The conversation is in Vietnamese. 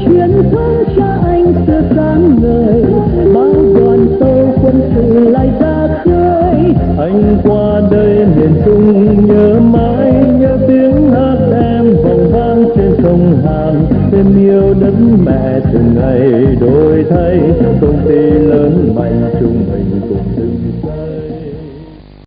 chiến thắng cha anh xưa sáng ngời. Bao đoàn tàu quân sự lại ra khơi. Anh qua đây miền trung, nhớ mãi nhớ tiếng hát em vòng vang trên sông hàn. Thêm yêu đất mẹ từng ngày đổi thay, công ty lớn mạnh chung bình